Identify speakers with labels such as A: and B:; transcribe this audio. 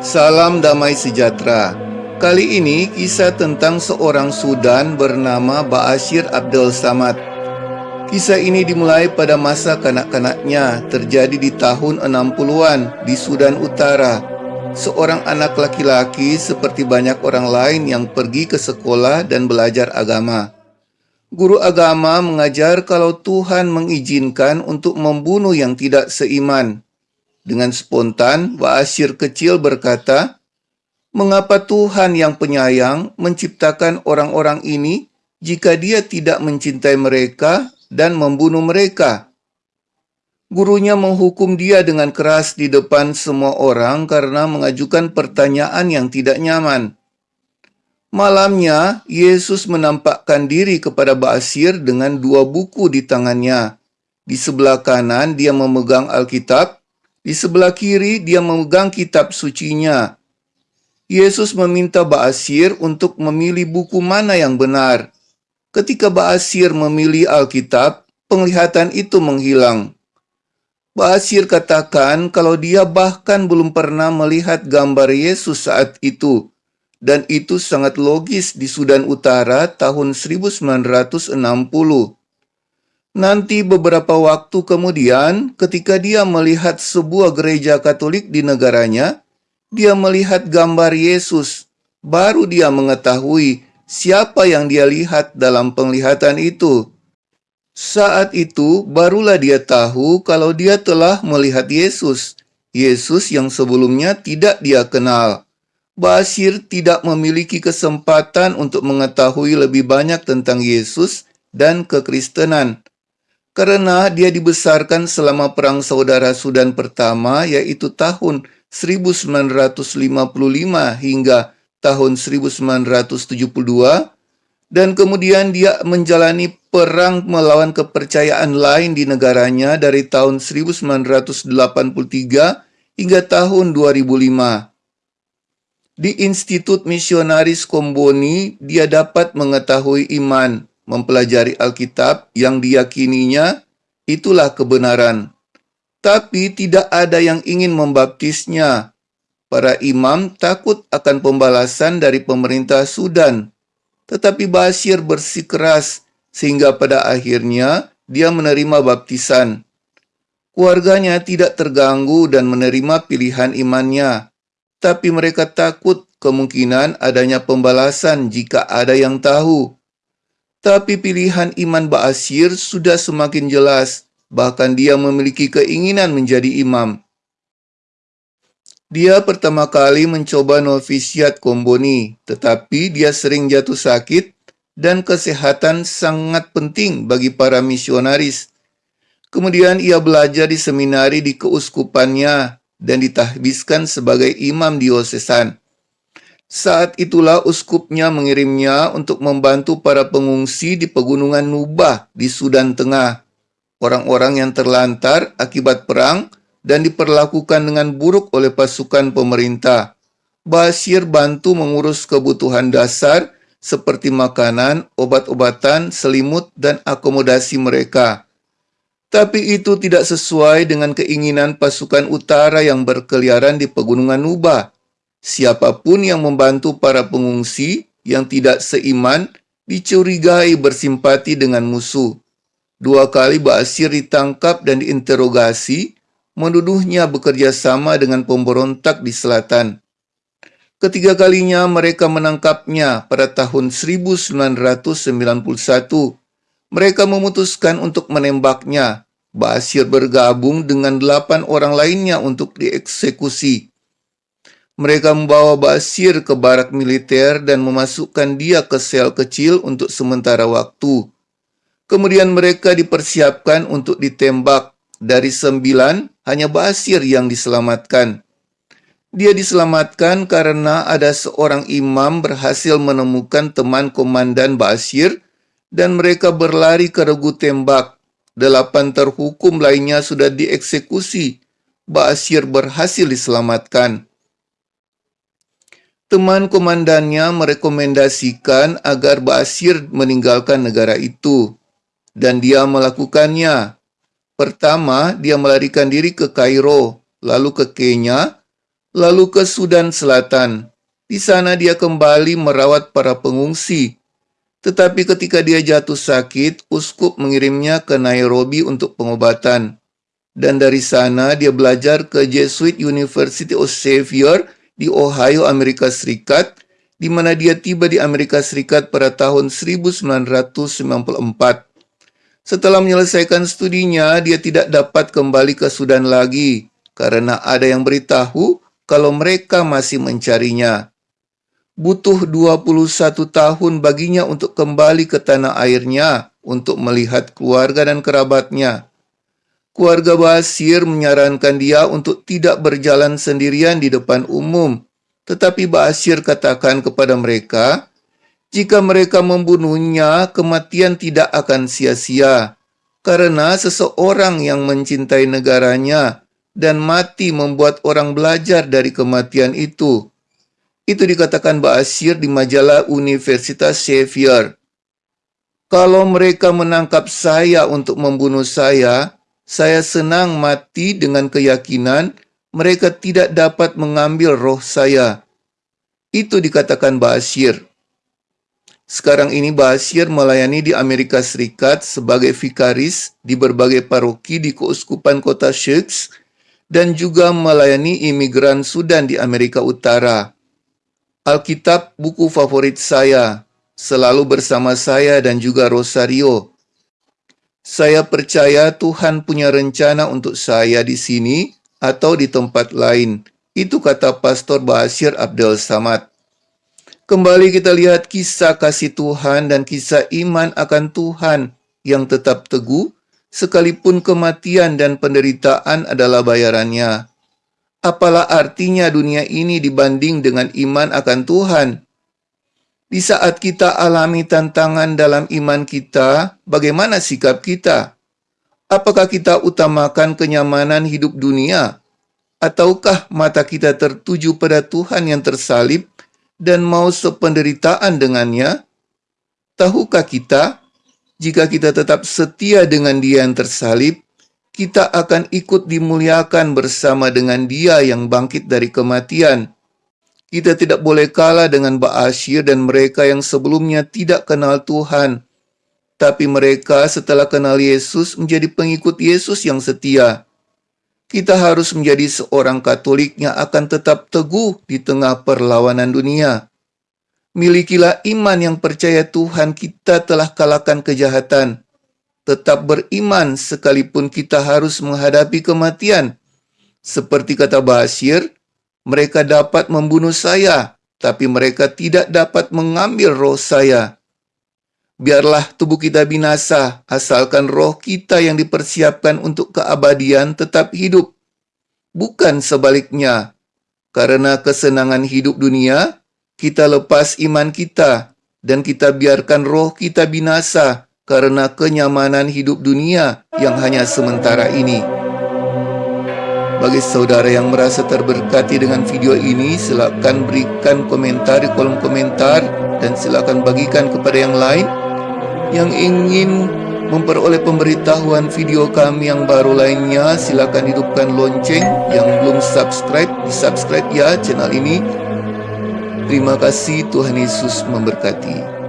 A: Salam damai sejahtera. Kali ini kisah tentang seorang Sudan bernama Ba'asyir Abdul Samad. Kisah ini dimulai pada masa kanak-kanaknya, terjadi di tahun 60-an di Sudan Utara. Seorang anak laki-laki seperti banyak orang lain yang pergi ke sekolah dan belajar agama. Guru agama mengajar kalau Tuhan mengizinkan untuk membunuh yang tidak seiman dengan spontan, Ba'asyir kecil berkata, Mengapa Tuhan yang penyayang menciptakan orang-orang ini jika dia tidak mencintai mereka dan membunuh mereka? Gurunya menghukum dia dengan keras di depan semua orang karena mengajukan pertanyaan yang tidak nyaman. Malamnya, Yesus menampakkan diri kepada Ba'asyir dengan dua buku di tangannya. Di sebelah kanan dia memegang Alkitab, di sebelah kiri dia memegang kitab sucinya. Yesus meminta Ba'asir untuk memilih buku mana yang benar. Ketika Ba'asir memilih Alkitab, penglihatan itu menghilang. Ba'asir katakan kalau dia bahkan belum pernah melihat gambar Yesus saat itu. Dan itu sangat logis di Sudan Utara tahun 1960. Nanti beberapa waktu kemudian, ketika dia melihat sebuah gereja Katolik di negaranya, dia melihat gambar Yesus. Baru dia mengetahui siapa yang dia lihat dalam penglihatan itu. Saat itu, barulah dia tahu kalau dia telah melihat Yesus. Yesus yang sebelumnya tidak dia kenal. Basir tidak memiliki kesempatan untuk mengetahui lebih banyak tentang Yesus dan kekristenan karena dia dibesarkan selama Perang Saudara Sudan pertama yaitu tahun 1955 hingga tahun 1972 dan kemudian dia menjalani perang melawan kepercayaan lain di negaranya dari tahun 1983 hingga tahun 2005. Di Institut Misionaris Komboni, dia dapat mengetahui iman, mempelajari Alkitab yang diyakininya itulah kebenaran. Tapi tidak ada yang ingin membaptisnya. Para imam takut akan pembalasan dari pemerintah Sudan. Tetapi Basir bersikeras sehingga pada akhirnya dia menerima baptisan. Keluarganya tidak terganggu dan menerima pilihan imannya. Tapi mereka takut kemungkinan adanya pembalasan jika ada yang tahu. Tapi pilihan iman Ba'asyir sudah semakin jelas, bahkan dia memiliki keinginan menjadi imam. Dia pertama kali mencoba novisiat Komboni, tetapi dia sering jatuh sakit dan kesehatan sangat penting bagi para misionaris. Kemudian ia belajar di seminari di keuskupannya dan ditahbiskan sebagai imam diosesan. Saat itulah uskupnya mengirimnya untuk membantu para pengungsi di pegunungan Nubah di Sudan Tengah. Orang-orang yang terlantar akibat perang dan diperlakukan dengan buruk oleh pasukan pemerintah. Basir bantu mengurus kebutuhan dasar seperti makanan, obat-obatan, selimut, dan akomodasi mereka. Tapi itu tidak sesuai dengan keinginan pasukan utara yang berkeliaran di pegunungan Nubah Siapa pun yang membantu para pengungsi yang tidak seiman dicurigai bersimpati dengan musuh. Dua kali Basir ditangkap dan diinterogasi, menuduhnya bekerja sama dengan pemberontak di selatan. Ketiga kalinya mereka menangkapnya pada tahun 1991. Mereka memutuskan untuk menembaknya. Basir bergabung dengan delapan orang lainnya untuk dieksekusi. Mereka membawa Basir ke barak militer dan memasukkan dia ke sel kecil untuk sementara waktu. Kemudian mereka dipersiapkan untuk ditembak. Dari sembilan, hanya Basir yang diselamatkan. Dia diselamatkan karena ada seorang imam berhasil menemukan teman komandan Basir dan mereka berlari ke regu tembak. Delapan terhukum lainnya sudah dieksekusi. Basir berhasil diselamatkan teman komandannya merekomendasikan agar Basir meninggalkan negara itu, dan dia melakukannya. Pertama, dia melarikan diri ke Kairo, lalu ke Kenya, lalu ke Sudan Selatan. Di sana dia kembali merawat para pengungsi. Tetapi ketika dia jatuh sakit, uskup mengirimnya ke Nairobi untuk pengobatan. Dan dari sana dia belajar ke Jesuit University of Xavier di Ohio, Amerika Serikat, di mana dia tiba di Amerika Serikat pada tahun 1994. Setelah menyelesaikan studinya, dia tidak dapat kembali ke Sudan lagi karena ada yang beritahu kalau mereka masih mencarinya. Butuh 21 tahun baginya untuk kembali ke tanah airnya untuk melihat keluarga dan kerabatnya. Keluarga Basir menyarankan dia untuk tidak berjalan sendirian di depan umum, tetapi Basir katakan kepada mereka, jika mereka membunuhnya, kematian tidak akan sia-sia. Karena seseorang yang mencintai negaranya dan mati membuat orang belajar dari kematian itu. Itu dikatakan Ba'asyir di majalah Universitas Xavier. Kalau mereka menangkap saya untuk membunuh saya, saya senang mati dengan keyakinan mereka tidak dapat mengambil roh saya. Itu dikatakan Ba'asyir. Sekarang ini Basir melayani di Amerika Serikat sebagai vikaris di berbagai paroki di keuskupan kota Sheiks dan juga melayani imigran Sudan di Amerika Utara. Alkitab buku favorit saya, selalu bersama saya dan juga Rosario. Saya percaya Tuhan punya rencana untuk saya di sini atau di tempat lain. Itu kata Pastor Basir Abdel Samad. Kembali kita lihat kisah kasih Tuhan dan kisah iman akan Tuhan yang tetap teguh, sekalipun kematian dan penderitaan adalah bayarannya. Apalah artinya dunia ini dibanding dengan iman akan Tuhan? Di saat kita alami tantangan dalam iman kita, bagaimana sikap kita? Apakah kita utamakan kenyamanan hidup dunia? Ataukah mata kita tertuju pada Tuhan yang tersalib dan mau sependeritaan dengannya? Tahukah kita, jika kita tetap setia dengan dia yang tersalib, kita akan ikut dimuliakan bersama dengan dia yang bangkit dari kematian. Kita tidak boleh kalah dengan Ba'asyir dan mereka yang sebelumnya tidak kenal Tuhan. Tapi mereka setelah kenal Yesus menjadi pengikut Yesus yang setia kita harus menjadi seorang Katolik yang akan tetap teguh di tengah perlawanan dunia. Milikilah iman yang percaya Tuhan kita telah kalahkan kejahatan. Tetap beriman sekalipun kita harus menghadapi kematian. Seperti kata Basir, mereka dapat membunuh saya, tapi mereka tidak dapat mengambil roh saya. Biarlah tubuh kita binasa, asalkan roh kita yang dipersiapkan untuk keabadian tetap hidup. Bukan sebaliknya. Karena kesenangan hidup dunia, kita lepas iman kita, dan kita biarkan roh kita binasa karena kenyamanan hidup dunia yang hanya sementara ini. Bagi saudara yang merasa terberkati dengan video ini, silakan berikan komentar di kolom komentar dan silakan bagikan kepada yang lain yang ingin memperoleh pemberitahuan video kami yang baru lainnya, silakan hidupkan lonceng yang belum subscribe, di subscribe ya channel ini. Terima kasih Tuhan Yesus memberkati.